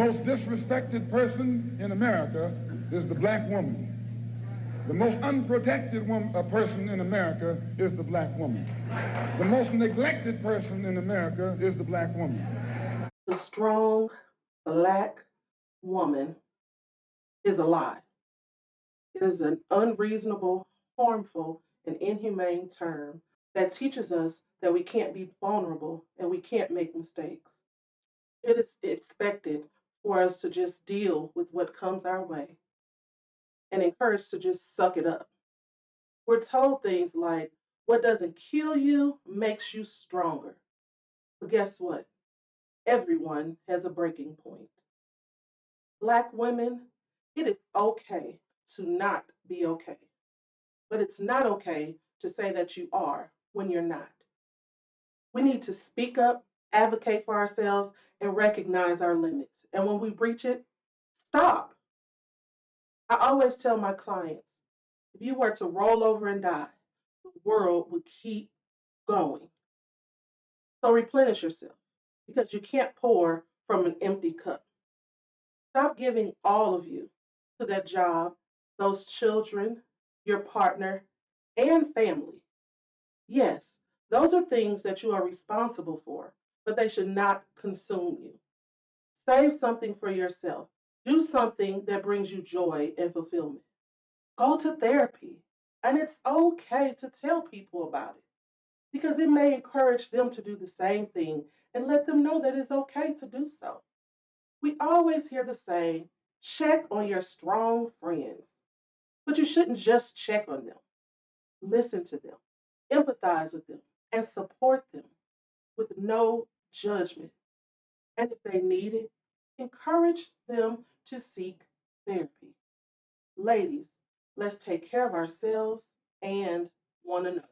most disrespected person in America is the black woman. The most unprotected woman, a uh, person in America is the black woman. The most neglected person in America is the black woman. The strong black woman is a lie. It is an unreasonable, harmful, and inhumane term that teaches us that we can't be vulnerable and we can't make mistakes. It is expected for us to just deal with what comes our way and encouraged to just suck it up. We're told things like, what doesn't kill you makes you stronger. But guess what? Everyone has a breaking point. Black women, it is okay to not be okay. But it's not okay to say that you are when you're not. We need to speak up, advocate for ourselves, and recognize our limits. And when we breach it, stop. I always tell my clients if you were to roll over and die, the world would keep going. So replenish yourself because you can't pour from an empty cup. Stop giving all of you to that job, those children, your partner, and family. Yes, those are things that you are responsible for, but they should not consume you. Save something for yourself. Do something that brings you joy and fulfillment. Go to therapy. And it's okay to tell people about it because it may encourage them to do the same thing and let them know that it's okay to do so. We always hear the saying, check on your strong friends. But you shouldn't just check on them. Listen to them, empathize with them, and support them with no judgment. And if they need it, encourage them to seek therapy. Ladies, let's take care of ourselves and one another.